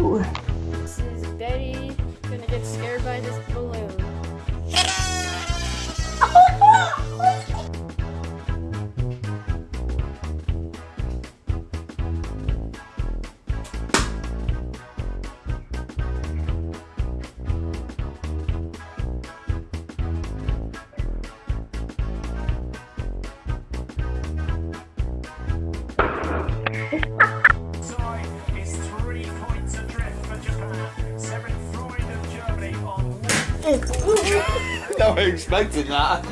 Woo! I was expecting that.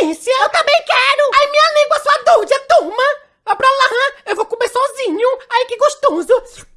Eu também quero! Ai, minha língua sua dúvida, turma! Vai pra lá, eu vou comer sozinho! Ai, que gostoso!